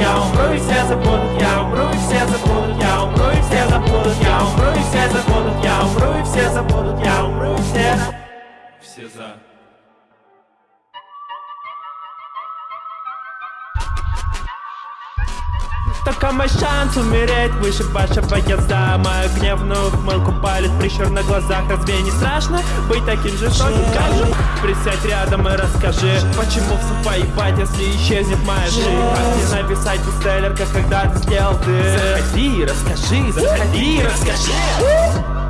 я умру и все забудут, я умру и все забудут, я умру и все забудут, я умру и все забудут, я умру и все забудут, я умру и все. Все за. Только мой шанс умереть выше вашего язда Мою гневную ухмылку палит прищур на глазах Разве не страшно быть таким жестоким, как же? Присядь рядом и расскажи Почему в поебать, если исчезнет моя жизнь написать бестселлер, как когда-то сделал ты Заходи, расскажи, заходи, расскажи